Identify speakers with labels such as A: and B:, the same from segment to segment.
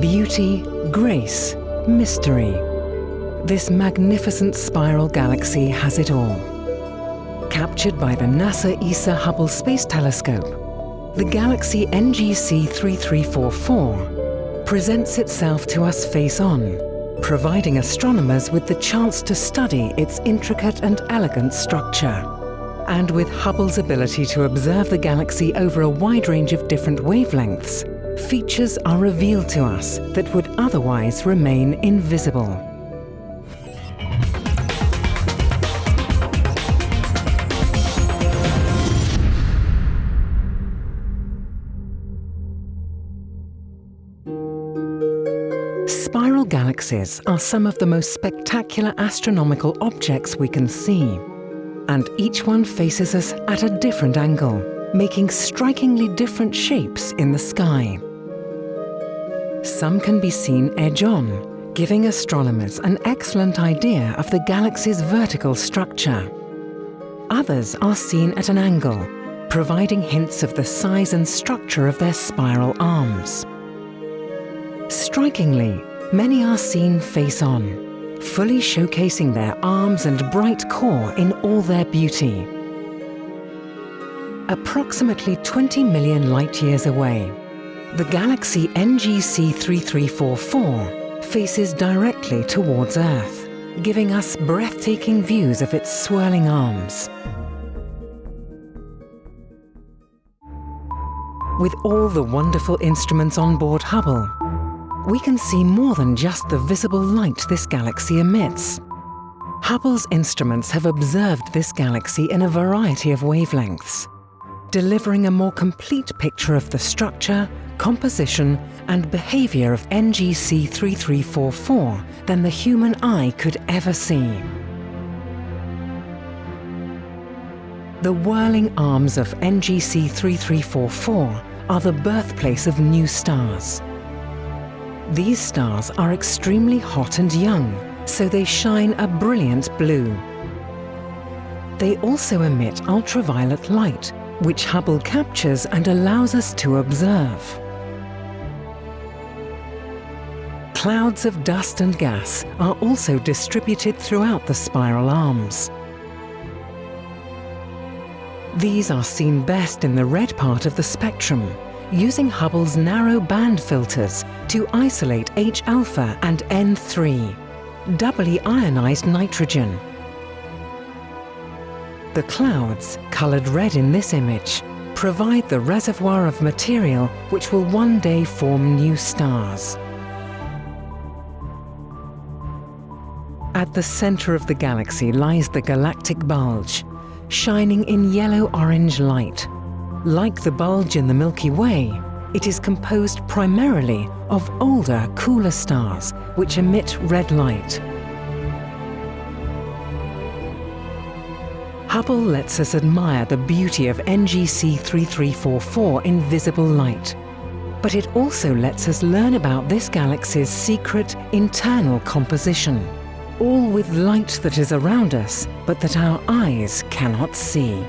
A: Beauty, grace, mystery. This magnificent spiral galaxy has it all. Captured by the NASA ESA Hubble Space Telescope, the galaxy NGC 3344 presents itself to us face-on, providing astronomers with the chance to study its intricate and elegant structure. And with Hubble's ability to observe the galaxy over a wide range of different wavelengths, features are revealed to us that would otherwise remain invisible. Spiral galaxies are some of the most spectacular astronomical objects we can see. And each one faces us at a different angle, making strikingly different shapes in the sky. Some can be seen edge-on, giving astronomers an excellent idea of the galaxy's vertical structure. Others are seen at an angle, providing hints of the size and structure of their spiral arms. Strikingly, many are seen face-on, fully showcasing their arms and bright core in all their beauty. Approximately 20 million light-years away, the galaxy NGC 3344 faces directly towards Earth, giving us breathtaking views of its swirling arms. With all the wonderful instruments on board Hubble, we can see more than just the visible light this galaxy emits. Hubble's instruments have observed this galaxy in a variety of wavelengths, delivering a more complete picture of the structure, composition and behavior of NGC 3344 than the human eye could ever see. The whirling arms of NGC 3344 are the birthplace of new stars. These stars are extremely hot and young, so they shine a brilliant blue. They also emit ultraviolet light, which Hubble captures and allows us to observe. Clouds of dust and gas are also distributed throughout the spiral arms. These are seen best in the red part of the spectrum, using Hubble's narrow band filters to isolate H-alpha and N3, doubly ionized nitrogen. The clouds, colored red in this image, provide the reservoir of material which will one day form new stars. At the center of the galaxy lies the galactic bulge, shining in yellow-orange light. Like the bulge in the Milky Way, it is composed primarily of older, cooler stars which emit red light. Hubble lets us admire the beauty of NGC 3344 in visible light. But it also lets us learn about this galaxy's secret internal composition, all with light that is around us, but that our eyes cannot see.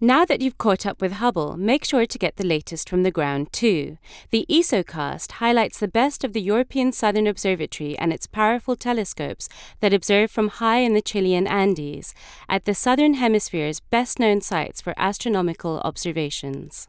B: Now that you've caught up with Hubble, make sure to get the latest from the ground too. The ESOcast highlights the best of the European Southern Observatory and its powerful telescopes that observe from high in the Chilean Andes, at the Southern Hemisphere's best known sites for astronomical observations.